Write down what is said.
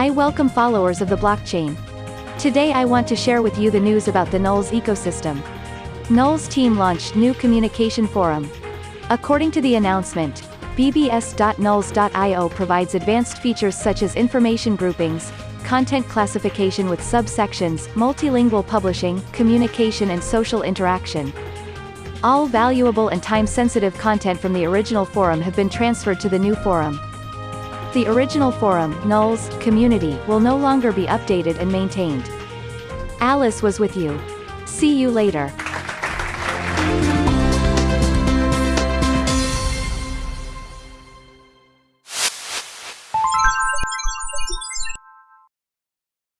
I welcome followers of the blockchain. Today I want to share with you the news about the NULS ecosystem. NULS team launched new communication forum. According to the announcement, bbs.nuls.io provides advanced features such as information groupings, content classification with subsections, multilingual publishing, communication and social interaction. All valuable and time-sensitive content from the original forum have been transferred to the new forum. The original forum, NULS, community, will no longer be updated and maintained. Alice was with you. See you later.